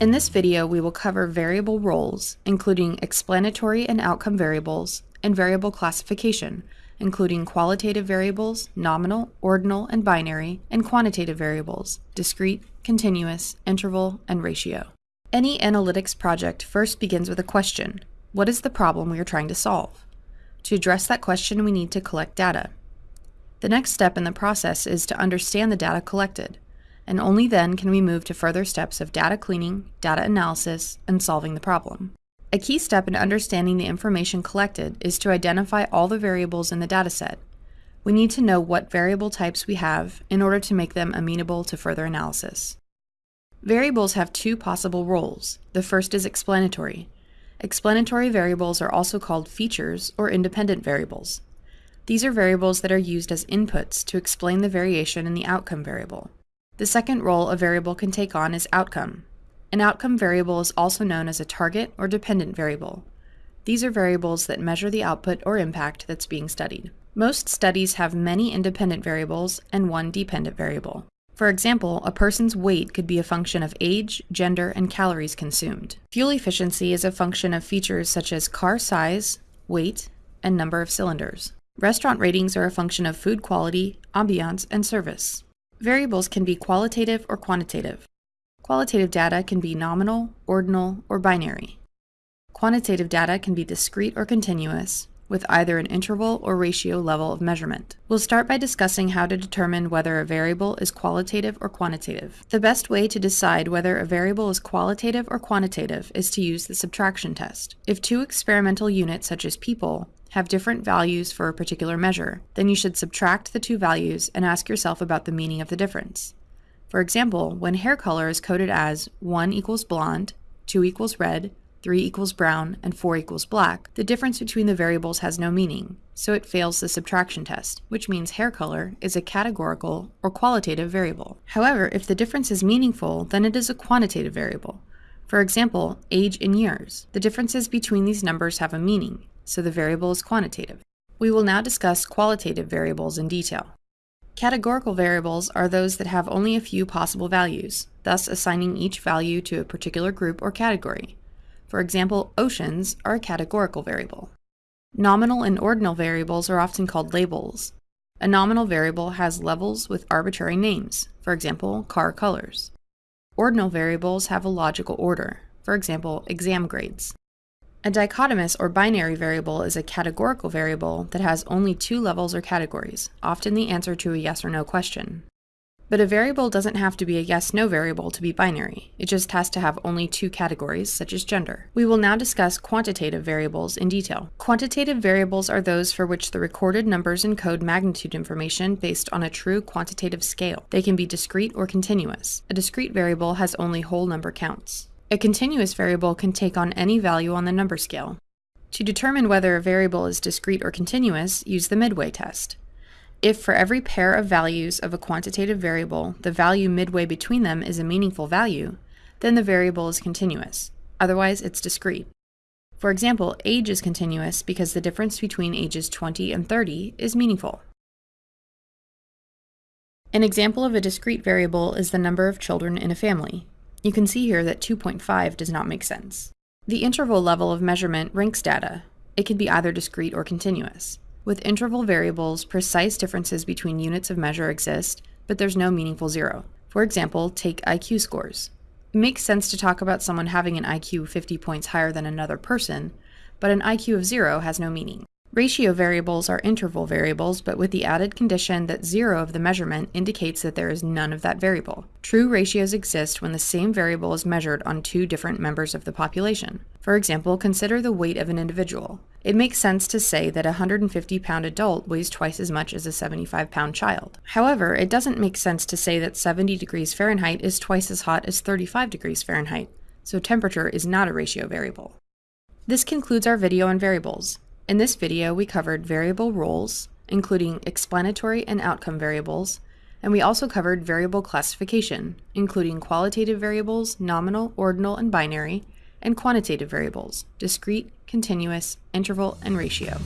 In this video, we will cover variable roles, including explanatory and outcome variables, and variable classification, including qualitative variables, nominal, ordinal, and binary, and quantitative variables, discrete, continuous, interval, and ratio. Any analytics project first begins with a question. What is the problem we are trying to solve? To address that question, we need to collect data. The next step in the process is to understand the data collected and only then can we move to further steps of data cleaning, data analysis, and solving the problem. A key step in understanding the information collected is to identify all the variables in the dataset. We need to know what variable types we have in order to make them amenable to further analysis. Variables have two possible roles. The first is explanatory. Explanatory variables are also called features or independent variables. These are variables that are used as inputs to explain the variation in the outcome variable. The second role a variable can take on is outcome. An outcome variable is also known as a target or dependent variable. These are variables that measure the output or impact that's being studied. Most studies have many independent variables and one dependent variable. For example, a person's weight could be a function of age, gender, and calories consumed. Fuel efficiency is a function of features such as car size, weight, and number of cylinders. Restaurant ratings are a function of food quality, ambiance, and service. Variables can be qualitative or quantitative. Qualitative data can be nominal, ordinal, or binary. Quantitative data can be discrete or continuous, with either an interval or ratio level of measurement. We'll start by discussing how to determine whether a variable is qualitative or quantitative. The best way to decide whether a variable is qualitative or quantitative is to use the subtraction test. If two experimental units, such as people, have different values for a particular measure, then you should subtract the two values and ask yourself about the meaning of the difference. For example, when hair color is coded as 1 equals blonde, 2 equals red, 3 equals brown, and 4 equals black, the difference between the variables has no meaning, so it fails the subtraction test, which means hair color is a categorical or qualitative variable. However, if the difference is meaningful, then it is a quantitative variable. For example, age in years. The differences between these numbers have a meaning, so the variable is quantitative. We will now discuss qualitative variables in detail. Categorical variables are those that have only a few possible values, thus assigning each value to a particular group or category. For example, oceans are a categorical variable. Nominal and ordinal variables are often called labels. A nominal variable has levels with arbitrary names, for example, car colors. Ordinal variables have a logical order, for example, exam grades. A dichotomous or binary variable is a categorical variable that has only two levels or categories, often the answer to a yes or no question. But a variable doesn't have to be a yes-no variable to be binary. It just has to have only two categories, such as gender. We will now discuss quantitative variables in detail. Quantitative variables are those for which the recorded numbers encode magnitude information based on a true quantitative scale. They can be discrete or continuous. A discrete variable has only whole number counts. A continuous variable can take on any value on the number scale. To determine whether a variable is discrete or continuous, use the midway test. If for every pair of values of a quantitative variable, the value midway between them is a meaningful value, then the variable is continuous. Otherwise, it's discrete. For example, age is continuous because the difference between ages 20 and 30 is meaningful. An example of a discrete variable is the number of children in a family. You can see here that 2.5 does not make sense. The interval level of measurement ranks data. It can be either discrete or continuous. With interval variables, precise differences between units of measure exist, but there's no meaningful zero. For example, take IQ scores. It makes sense to talk about someone having an IQ 50 points higher than another person, but an IQ of zero has no meaning. Ratio variables are interval variables, but with the added condition that zero of the measurement indicates that there is none of that variable. True ratios exist when the same variable is measured on two different members of the population. For example, consider the weight of an individual. It makes sense to say that a 150 pound adult weighs twice as much as a 75 pound child. However, it doesn't make sense to say that 70 degrees Fahrenheit is twice as hot as 35 degrees Fahrenheit, so temperature is not a ratio variable. This concludes our video on variables. In this video, we covered variable roles, including explanatory and outcome variables, and we also covered variable classification, including qualitative variables, nominal, ordinal, and binary, and quantitative variables, discrete, continuous, interval, and ratio.